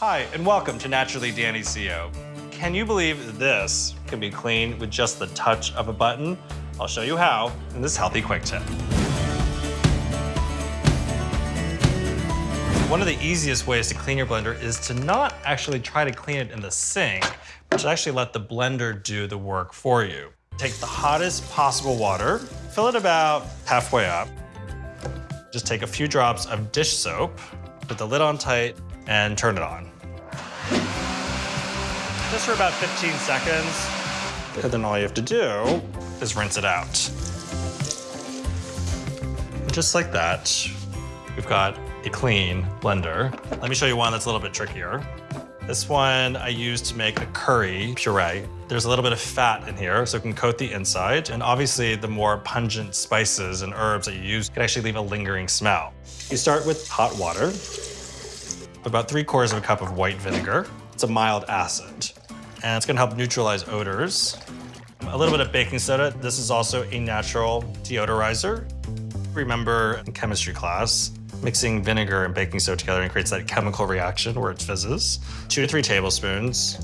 Hi, and welcome to Naturally Danny Seo. Can you believe this can be cleaned with just the touch of a button? I'll show you how in this healthy quick tip. One of the easiest ways to clean your blender is to not actually try to clean it in the sink, but to actually let the blender do the work for you. Take the hottest possible water, fill it about halfway up. Just take a few drops of dish soap, put the lid on tight, and turn it on. Just for about 15 seconds. And then all you have to do is rinse it out. Just like that, we've got a clean blender. Let me show you one that's a little bit trickier. This one I use to make a curry puree. There's a little bit of fat in here, so it can coat the inside. And obviously, the more pungent spices and herbs that you use can actually leave a lingering smell. You start with hot water, about three quarters of a cup of white vinegar. It's a mild acid, and it's gonna help neutralize odors. A little bit of baking soda. This is also a natural deodorizer. Remember in chemistry class, mixing vinegar and baking soda together and creates that chemical reaction where it fizzes. Two to three tablespoons.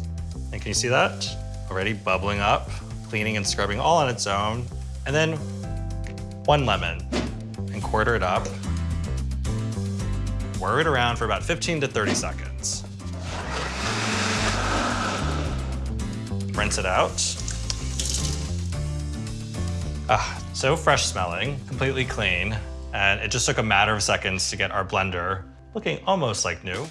And can you see that? Already bubbling up, cleaning and scrubbing all on its own. And then one lemon and quarter it up. Whir it around for about 15 to 30 seconds. Rinse it out. Ah, so fresh smelling, completely clean. And it just took a matter of seconds to get our blender looking almost like new.